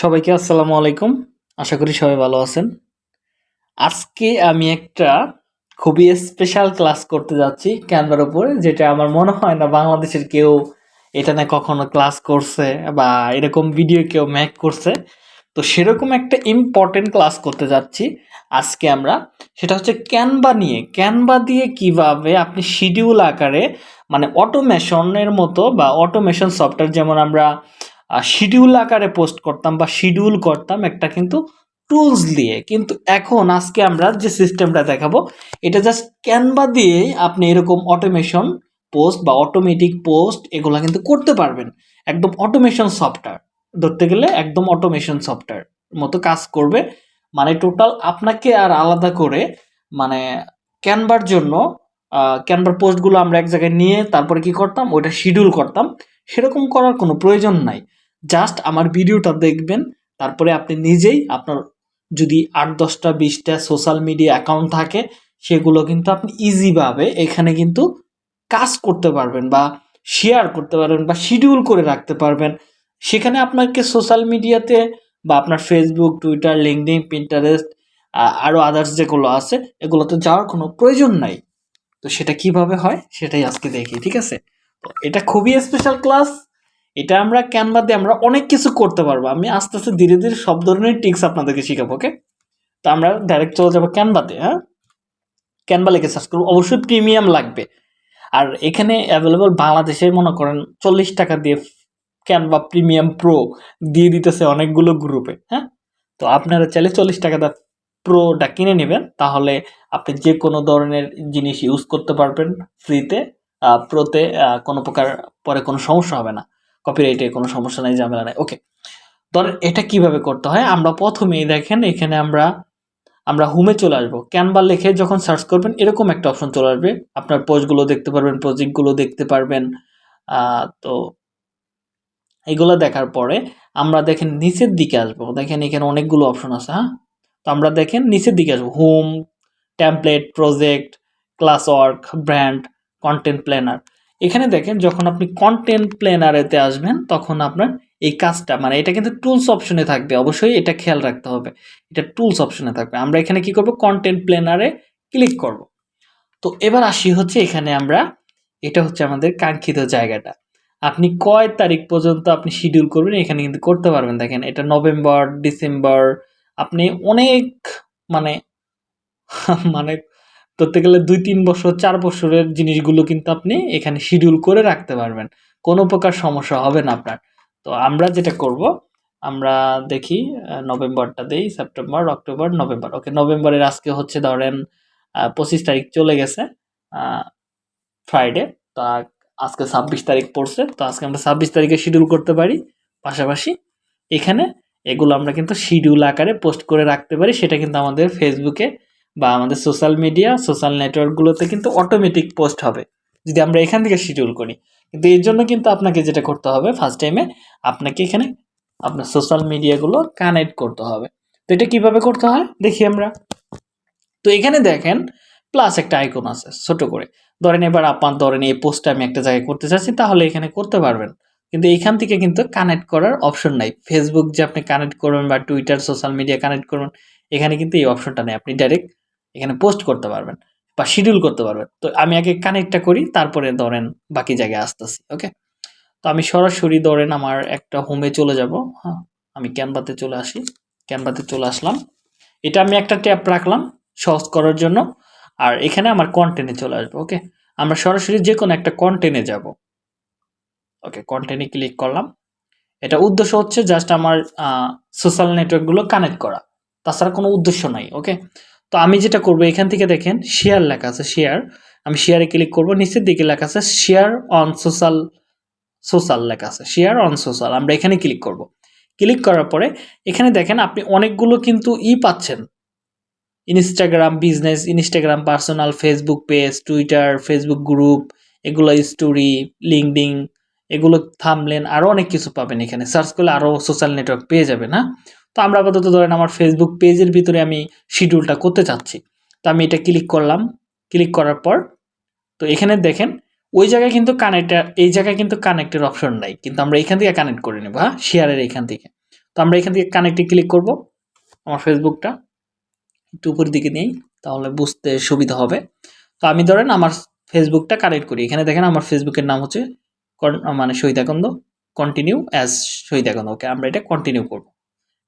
সবাইকে আসসালামু আলাইকুম। আশা করি সবাই ভালো আছেন। আজকে আমি একটা খুবই স্পেশাল ক্লাস করতে যাচ্ছি ক্যানভার উপরে, যেটা আমার মনে হয় না বাংলাদেশের কেউ এটা না কখনো ক্লাস করছে বা এরকম ভিডিও কেউ ম্যাক করছে। তো সেরকম একটা ইম্পর্টেন্ট ক্লাস করতে যাচ্ছি আজকে আমরা। সেটা হচ্ছে ক্যানভা নিয়ে। ক্যানভা দিয়ে কীভাবে আপনি শিডিউল আকারে মানে অটোমেশনের মতো বা অটোমেশন সফটওয়্যার যেমন আমরা শিডিউল আকারে পোস্ট করতাম বা শিডিউল করতাম একটা কিন্তু টুলস দিয়ে। কিন্তু এখন আজকে আমরা যে সিস্টেমটা দেখাবো, এটা জাস্ট ক্যানভা দিয়ে আপনি এরকম অটোমেশন পোস্ট বা অটোমেটিক পোস্ট এগুলো কিন্তু করতে পারবেন। একদম অটোমেশন সফটওয়্যার ধরতে গেলে একদম অটোমেশন সফটওয়্যার মতো কাজ করবে। মানে টোটাল আপনাকে আর আলাদা করে মানে ক্যানভার জন্য ক্যানভার পোস্টগুলো আমরা এক জায়গায় নিয়ে তারপরে কি করতাম? ওটা শিডিউল করতাম। সেরকম করার কোনো প্রয়োজন নাই। জাস্ট আমার ভিডিওটা দেখবেন, তারপরে আপনি নিজেই আপনার যদি আট দশটা, বিশটা সোশ্যাল মিডিয়া অ্যাকাউন্ট থাকে, সেগুলো কিন্তু আপনি ইজিভাবে এখানে কিন্তু কাজ করতে পারবেন বা শেয়ার করতে পারবেন বা শিডিউল করে রাখতে পারবেন। সেখানে আপনাকে সোশ্যাল মিডিয়াতে বা আপনার ফেসবুক টুইটার লিঙ্কডিন পিন্টারেস্ট আরও আদার্স যেগুলো আছে, এগুলোতে যাওয়ার কোনো প্রয়োজন নাই। তো সেটা কীভাবে হয়, সেটাই আজকে দেখি, ঠিক আছে? তো এটা খুবই স্পেশাল ক্লাস এটা আমরা ক্যানভা দিয়ে আমরা অনেক কিছু করতে পারব। আমি আস্তে আস্তে ধীরে ধীরে সব ধরনের টিক্স আপনাদেরকে শিখাবো ওকে তো আমরা ডাইরেক্ট চলে যাব ক্যানভাতে হ্যাঁ? ক্যানভা লিখে সার্চ করব। অবশ্যই প্রিমিয়াম লাগবে। আর এখানে অ্যাভেলেবল বাংলাদেশে মনে করেন চল্লিশ টাকা দিয়ে ক্যানভা প্রিমিয়াম প্রো দিয়ে দিতেছে অনেকগুলো গ্রুপে হ্যাঁ? তো আপনারা চাইলে চল্লিশ টাকা দা প্রোটা কিনে নেবেন। তাহলে আপনি যে কোনো ধরনের জিনিস ইউজ করতে পারবেন ফ্রিতে প্রোতে কোনো প্রকার পরে কোনো সমস্যা হবে না। কপিরাইটে কোনো সমস্যা নাই, ঝামেলা নাই। ওকে ধরেন এটা কীভাবে করতে হয়? আমরা প্রথমেই দেখেন এখানে আমরা আমরা হোমে চলে আসব। ক্যানভা লিখে যখন সার্চ করবেন, এরকম একটা অপশন চলে আসবে। আপনার পোস্টগুলো দেখতে পারবেন প্রজেক্টগুলো দেখতে পারবেন। তো এগুলো দেখার পরে আমরা দেখেন নিচের দিকে আসব। দেখেন এখানে অনেকগুলো অপশন আছে হ্যাঁ? তো আমরা দেখেন নিচের দিকে আসব। Home template project class work brand content planner এখানে দেখেন যখন আপনি কন্টেন্ট প্ল্যানারেতে আসবেন, তখন আপনার এই কাজটা মানে এটা কিন্তু টুলস অপশনে থাকবে, অবশ্যই এটা খেয়াল রাখতে হবে। এটা টুলস অপশনে থাকবে। আমরা এখানে কি করব? কন্টেন্ট প্ল্যানারে ক্লিক করব। তো এবার আসি হচ্ছে এখানে আমরা, এটা হচ্ছে আমাদের কাঙ্ক্ষিত জায়গাটা। আপনি কয় তারিখ পর্যন্ত আপনি শিডিউল করবেন, এখানে কিন্তু করতে পারবেন। দেখেন এটা নভেম্বর, ডিসেম্বর, আপনি অনেক মানে মানে ধরতে গেলে দুই, তিন বছর, চার বছরের জিনিসগুলো কিন্তু আপনি এখানে শিডিউল করে রাখতে পারবেন। কোনো প্রকার সমস্যা হবে না আপনার। তো আমরা যেটা করব, আমরা দেখি নভেম্বরটা দেই, সেপ্টেম্বর, অক্টোবর, নভেম্বর। ওকে নভেম্বরের আজকে হচ্ছে ধরেন পঁচিশ তারিখ চলে গেছে ফ্রাইডে তো আজকে ছাব্বিশ তারিখ পড়ছে, তো আজকে আমরা ছাব্বিশ তারিখে শিডিউল করতে পারি। পাশাপাশি এখানে এগুলো আমরা কিন্তু শিডিউল আকারে পোস্ট করে রাখতে পারি, সেটা কিন্তু আমাদের ফেসবুকে বা আমাদের সোশ্যাল মিডিয়া সোশ্যাল নেটওয়ার্কগুলোতে কিন্তু অটোমেটিক পোস্ট হবে। যদি আমরা এখান থেকে শিডিউল করি। কিন্তু এর জন্য কিন্তু আপনাকে যেটা করতে হবে ফার্স্ট টাইমে আপনাকে এখানে আপনার সোশ্যাল মিডিয়াগুলো কানেক্ট করতে হবে। তো এটা কীভাবে করতে হয়? দেখি আমরা। তো এখানে দেখেন প্লাস একটা আইকন আছে, ছোট করে। ধরেন এবার আপনার ধরেন এই পোস্টটা আমি একটা জায়গায় করতে চাচ্ছি, তাহলে এখানে করতে পারবেন। কিন্তু এখান থেকে কিন্তু কানেক্ট করার অপশন নাই। ফেসবুক যে আপনি কানেক্ট করবেন বা টুইটার সোশ্যাল মিডিয়া কানেক্ট করবেন এখানে কিন্তু এই অপশনটা নেই। আপনি ডাইরেক্ট এখানে পোস্ট করতে পারবেন বা শিডিউল করতে পারবেন। তো আমি আগে কানেক্টটা করি, তারপরে ধরেন বাকি জায়গায় আসতেছি ওকে তো আমি সরাসরি ধরেন আমার একটা হোমে চলে যাব হ্যাঁ? আমি ক্যানভাতে চলে আসি ক্যানভাতে চলে আসলাম। এটা আমি একটা ট্যাপ রাখলাম সহজ করার জন্য, আর এখানে আমার কন্টেন্টে চলে আসব ওকে আমরা সরাসরি যে কোনো একটা কন্টেন্টে যাব ওকে কন্টেন্টে ক্লিক করলাম। এটা উদ্দেশ্য হচ্ছে জাস্ট আমার সোশ্যাল নেটওয়ার্কগুলো কানেক্ট করা। তাছাড়া কোনো উদ্দেশ্য নাই ওকে তো আমি যেটা করব, এখান থেকে দেখেন শেয়ার লেখা আছে শেয়ার আমি শেয়ারে ক্লিক করব, নিচের দিকে লেখা আছে শেয়ার অন সোশ্যাল সোশ্যাল লেখা আছে শেয়ার অন সোশ্যাল আমরা এখানে ক্লিক করব। ক্লিক করার পরে, এখানে দেখেন, আপনি অনেকগুলো কিন্তু ই পাচ্ছেন। Instagram business Instagram personal Facebook page Twitter Facebook group এগুলো স্টোরি লিঙ্কডিং এগুলো থামলেন আরও অনেক কিছু পাবেন এখানে। সার্চ করলে আরও সোশ্যাল নেটওয়ার্ক পেয়ে যাবেন হ্যাঁ তো আমরা আপাতত ধরেন আমার ফেসবুক পেজের ভিতরে আমি শিডিউলটা করতে চাচ্ছি। তো আমি এটা ক্লিক করলাম। ক্লিক করার পর, তো এখানে দেখেন, ওই জায়গায় কিন্তু কানেক্টার এই জায়গায় কিন্তু কানেক্টের অপশন নাই। কিন্তু আমরা এখান থেকে কানেক্ট করে নেব হ্যাঁ? শেয়ারের এখান থেকে। তো আমরা এখান থেকে কানেক্টে ক্লিক করব। আমার ফেসবুকটা একটু উপরের দিকে নেই, তাহলে বুঝতে সুবিধা হবে। তো আমি ধরেন আমার ফেসবুকটা কানেক্ট করি। এখানে দেখেন আমার ফেসবুকের নাম হচ্ছে মানে শহীদাকন্দ কন্টিনিউ অ্যাজ শহীদাকন্দ ওকে আমরা এটা কন্টিনিউ করব।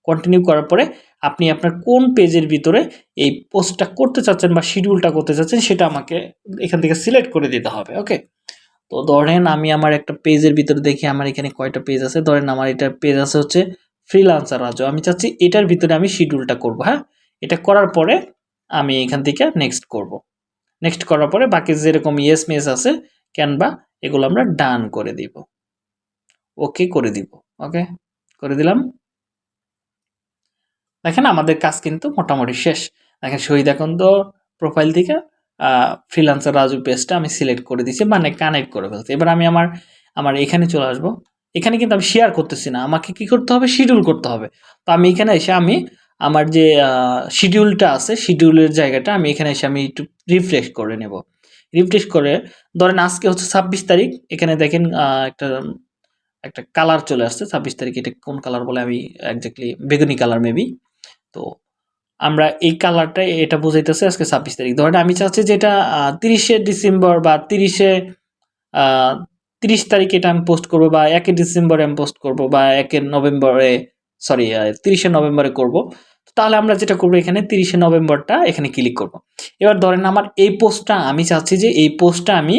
কন্টিনিউ করার পরে আপনি আপনার কোন পেজের ভিতরে এই পোস্টটা করতে চাচ্ছেন বা শিডিউলটা করতে চাচ্ছেন, সেটা আমাকে এখান থেকে সিলেক্ট করে দিতে হবে ওকে তো ধরেন আমি আমার একটা পেজের ভিতরে দেখি, আমার এখানে কয়টা পেজ আছে? ধরেন আমার এটা পেজ আছে হচ্ছে ফ্রিলান্সার রাজু আমি চাচ্ছি এটার ভিতরে আমি শিডিউলটা করব হ্যাঁ? এটা করার পরে আমি এখান থেকে নেক্সট করব। নেক্সট করার পরে বাকি যেরকম ইয়েস মেস আছে ক্যানভা, এগুলো আমরা ডান করে দিব। ওকে করে দিব। ওকে করে দিলাম। দেখেন আমাদের কাজ কিন্তু মোটামুটি শেষ। দেখেন শহীদ এখন তো প্রোফাইল থেকে ফ্রিলান্সার রাজু পেজটা আমি সিলেক্ট করে দিয়েছি মানে কানেক্ট করে ফেলছি। এবার আমি আমার আমার এখানে চলে আসব। এখানে কিন্তু আমি শেয়ার করতেছি না। আমাকে কি করতে হবে? শিডিউল করতে হবে। তো আমি এখানে এসে আমি আমার যে শিডিউলটা আছে শিডিউলের জায়গাটা আমি এখানে এসে আমি একটু রিফ্রেশ করে নেব। রিফ্রেশ করে, ধরেন আজকে হচ্ছে ছাব্বিশ তারিখ, এখানে দেখেন একটা একটা কালার চলে আসছে, ছাব্বিশ তারিখ, এটা কোন কালার বলে আমি একজাক্টলি বেগুনি কালার মেবি তো আমরা এই কালারটা এটা বোঝাইতেছে আজকে ছাব্বিশ তারিখ। ধরেন আমি চাচ্ছি যে এটা তিরিশে ডিসেম্বর বা তিরিশে তিরিশ তারিখে এটা আমি পোস্ট করব বা একে ডিসেম্বরে আমি পোস্ট করব বা একে নভেম্বরে সরি তিরিশে নভেম্বরে করব। তাহলে আমরা যেটা করব এখানে তিরিশে নভেম্বরটা এখানে ক্লিক করব। এবার ধরেন আমার এই পোস্টটা আমি চাচ্ছি যে এই পোস্টটা আমি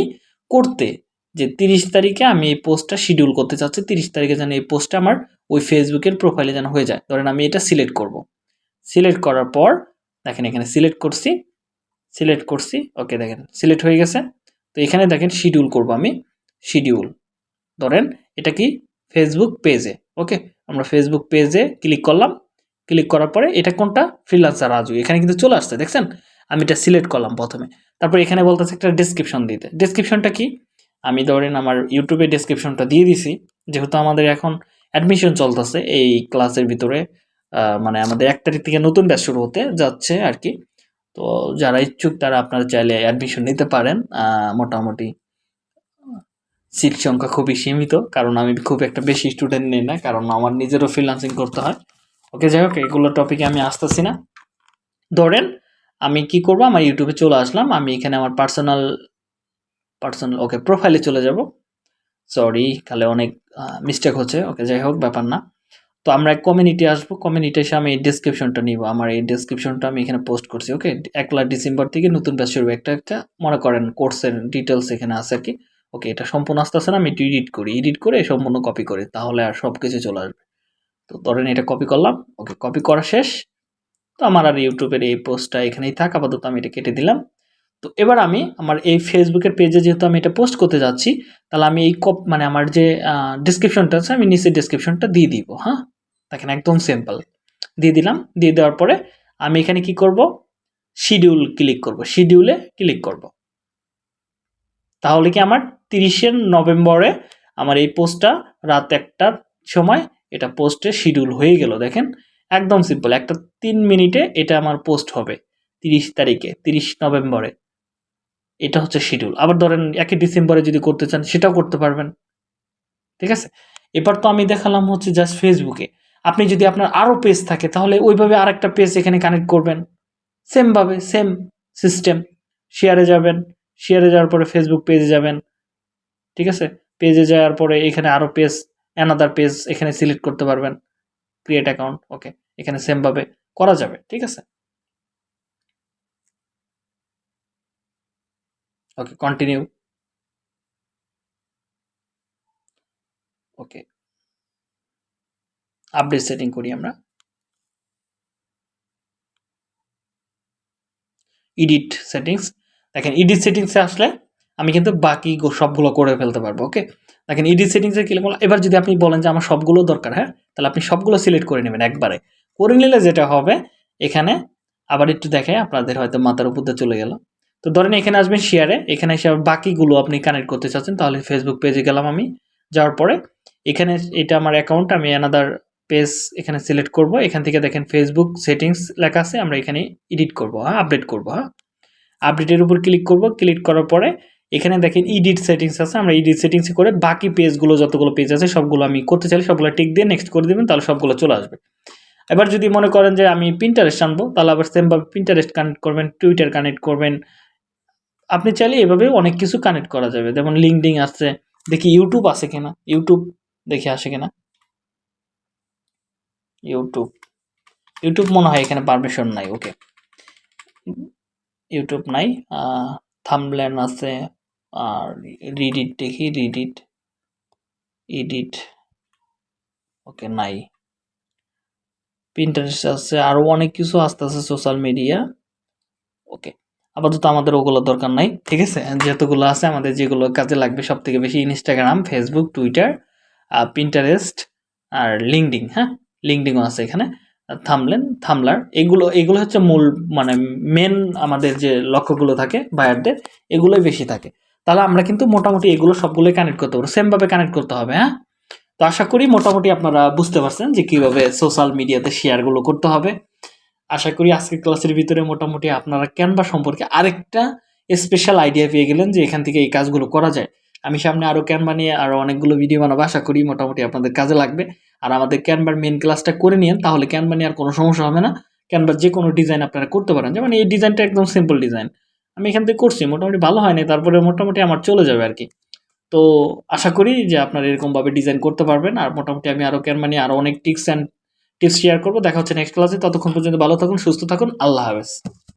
করতে, যে তিরিশ তারিখে আমি এই পোস্টটা শিডিউল করতে চাচ্ছি, তিরিশ তারিখে যেন এই পোস্টটা আমার ওই ফেসবুকের প্রোফাইলে যেন হয়ে যায়। ধরেন আমি এটা সিলেক্ট করব। সিলেক্ট করার পর, দেখেন এখানে সিলেক্ট করছি সিলেক্ট করছি ওকে দেখেন সিলেক্ট হয়ে গেছে। তো এখানে দেখেন শিডিউল করব আমি শিডিউল ধরেন এটা কি ফেসবুক পেজে ওকে আমরা ফেসবুক পেজে ক্লিক করলাম। ক্লিক করার পরে এটা কোনটা? ফ্রিলান্সার রাজু। এখানে কিন্তু চলে আসছে, দেখছেন? আমি এটা সিলেক্ট করলাম প্রথমে। তারপর এখানে বলতেছে একটা ডিসক্রিপশন দিতে। ডিসক্রিপশনটা কি? আমি ধরেন আমার ইউটিউবে ডিসক্রিপশনটা দিয়ে দিছি। যেহেতু আমাদের এখন অ্যাডমিশন চলতেছে, এই ক্লাসের ভিতরে মানে আমাদের এক তারিখ থেকে নতুন ব্যাচ শুরু হতে যাচ্ছে আর কি। তো যারা ইচ্ছুক, তারা আপনারা চাইলে অ্যাডমিশন নিতে পারেন। মোটামুটি সিট সংখ্যা খুবই সীমিত, কারণ আমি খুব একটা বেশি স্টুডেন্ট নেই না, কারণ আমার নিজেরও ফ্রিলান্সিং করতে হয়। ওকে যাই হোক, এগুলো টপিকে আমি আসতেছি না। ধরেন, আমি কি করব? আমার ইউটিউবে চলে আসলাম। আমি এখানে আমার পার্সোনাল পার্সোনাল ওকে প্রোফাইলে চলে যাব। সরি তাহলে অনেক মিস্টেক হচ্ছে। ওকে যাই হোক, ব্যাপার না। তো আমরা কমিউনিটি আসব। কমিউনিটি এসে আমি এই ডিসক্রিপশনটা নিব। আমার এই ডিসক্রিপশনটা আমি এখানে পোস্ট করছি। ওকে একলা ডিসেম্বর থেকে নতুন ব্যাচ শুরু। একটা একটা, মনে করেন কোর্সের ডিটেলস এখানে আছে আর কি। ওকে এটা সম্পূর্ণ আসতে আসতে না। আমি একটু এডিট করি। এডিট করে সম্পূর্ণ কপি করি। তাহলে আর সব কিছু চলে আসবে। তো ধরেন এটা কপি করলাম, ওকে কপি করা শেষ। তো আমার আর ইউটিউবের এই পোস্টটা এখানেই থাক, আপাতত আমি এটা কেটে দিলাম। তো এবার আমি আমার এই ফেসবুকের পেজে যেহেতু আমি এটা পোস্ট করতে যাচ্ছি, তাহলে আমি এই কপ মানে আমার যে ডিসক্রিপশনটা আছে, আমি নিচে ডিসক্রিপশনটা দিয়ে দিব হ্যাঁ? দেখেন একদম সিম্পল দিয়ে দিলাম, দিয়ে দেওয়ার পরে আমি এখানে কি করব? শিডিউল ক্লিক করব শিডিউলে ক্লিক করব। তাহলে কি আমার তিরিশে নভেম্বরে আমার এই পোস্টটা রাত একটার সময় এটা পোস্টে শিডিউল হয়ে গেল, দেখেন? একদম সিম্পল একটা তিন মিনিটে এটা আমার পোস্ট হবে, তিরিশ তারিখে, তিরিশ নভেম্বরে। এটা হচ্ছে শিডিউল আবার ধরেন, একই ডিসেম্বরে যদি করতে চান, সেটাও করতে পারবেন। ঠিক আছে? এবার তো আমি দেখালাম হচ্ছে জাস্ট ফেসবুকে আপনি যদি আপনার আরও পেজ থাকে, তাহলে ওইভাবে আর একটা পেজ এখানে কানেক্ট করবেন। সেমভাবে সেম সিস্টেম শেয়ারে যাবেন শেয়ারে যাওয়ার পরে ফেসবুক পেজে যাবেন। ঠিক আছে? পেজে যাওয়ার পরে এখানে আরও পেজ অ্যানাদার পেজ এখানে সিলেক্ট করতে পারবেন ক্রিয়েট অ্যাকাউন্ট ওকে এখানে সেমভাবে করা যাবে, ঠিক আছে? Okay continue okay update setting করি আমরা। এডিট সেটিংস দেখেন এডিট সেটিংসে আসলে আমি কিন্তু বাকি সবগুলো করে ফেলতে পারব ওকে দেখেন এডিট সেটিংসে ক্লিক করলাম এবার যদি আপনি বলেন যে আমার সবগুলো দরকার হ্যাঁ? তাহলে আপনি সবগুলো সিলেক্ট করে নেবেন একবারে। করে নিলে যেটা হবে, এখানে আবার একটু দেখে আপনাদের হয়তো মাথার উপর দিয়ে চলে গেল। তো ধরেন এখানে আসবেন শেয়ারে এখানে এসে বাকিগুলো আপনি কানেক্ট করতে চাচ্ছেন, তাহলে ফেসবুক পেজে গেলাম আমি। যাওয়ার পরে এখানে এটা আমার অ্যাকাউন্ট আমি অ্যানাদার পেজ এখানে সিলেক্ট করব। এখান থেকে দেখেন ফেসবুক সেটিংস লেখা আছে, আমরা এখানে এডিট করব হ্যাঁ? আপডেট করব হ্যাঁ? আপডেটের উপর ক্লিক করব। ক্লিক করার পরে এখানে দেখেন ইডিট সেটিংস আছে, আমরা ইডিট সেটিংস করে বাকি পেজগুলো যতগুলো পেজ আছে, সবগুলো আমি করতে চাইলে সবগুলো টিক দিয়ে নেক্সট করে দেবেন, তাহলে সবগুলো চলে আসবে। এবার যদি মনে করেন যে আমি প্রিন্টারেস্ট আনব, তাহলে আবার সেমভাবে প্রিন্টারেস্ট কানেক্ট করবেন টুইটার কানেক্ট করবেন। আপনি চাইলে এভাবে অনেক কিছু কানেক্ট করা যাবে, যেমন লিঙ্কডিং আছে দেখি ইউটিউব আছে কিনা ইউটিউব দেখে আসে কিনা। ইউটিউব ইউটিউব মনে হয় এখানে পারমিশন নাই ওকে ইউটিউব নাই থামব্লেন আছে আর রিডিট দেখি রিডিট ইডিট ওকে নাই। পিন্টারেস্ট আছে আরও অনেক কিছু আস্তে আস্তে সোশ্যাল মিডিয়া ওকে আপাতত আমাদের ওগুলো দরকার নাই, ঠিক আছে? যতগুলো আছে, আমাদের যেগুলো কাজে লাগবে সব থেকে বেশি ইনস্টাগ্রাম ফেসবুক টুইটার পিন্টারেস্ট আর লিঙ্কডিং হ্যাঁ? লিঙ্কডিংও আছে এখানে। থামলেন থামলার এগুলো এগুলো হচ্ছে মূল মানে মেন আমাদের যে লক্ষ্যগুলো থাকে বায়ারদের এগুলোই বেশি থাকে। তাহলে আমরা কিন্তু মোটামুটি এগুলো সবগুলোই কানেক্ট করতে পারব। সেমভাবে কানেক্ট করতে হবে হ্যাঁ? তো আশা করি মোটামুটি আপনারা বুঝতে পারছেন যে কীভাবে সোশ্যাল মিডিয়াতে শেয়ারগুলো করতে হবে। আশা করি আজকের ক্লাসের ভিতরে মোটামুটি আপনারা ক্যানভা সম্পর্কে আরেকটা স্পেশাল আইডিয়া পেয়ে গেলেন যে এখান থেকে এই কাজগুলো করা যায়। আমি সামনে আরও ক্যানভা নিয়ে আরও অনেকগুলো ভিডিও বানাবো, আশা করি মোটামুটি আপনাদের কাজে লাগবে। আর আমাদের ক্যানভার মেন ক্লাসটা করে নিন তাহলে ক্যানভা নিয়ে আর কোনো সমস্যা হবে না। ক্যানভার যে কোনো ডিজাইন আপনারা করতে পারেন। যেমন এই ডিজাইনটা একদম সিম্পল ডিজাইন আমি এখান থেকে করছি, মোটামুটি ভালো হয়নি তারপরে মোটামুটি আমার চলে যাবে আর কি তো আশা করি যে আপনারা এরকমভাবে ডিজাইন করতে পারবেন, আর মোটামুটি আমি আরও কেন মানে আরও অনেক টিপস অ্যান্ড টিপস শেয়ার করব। দেখা হচ্ছে নেক্সট ক্লাসে ততক্ষণ পর্যন্ত ভালো থাকুন, সুস্থ থাকুন, আল্লাহ হাফেজ।